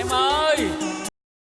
em ơi.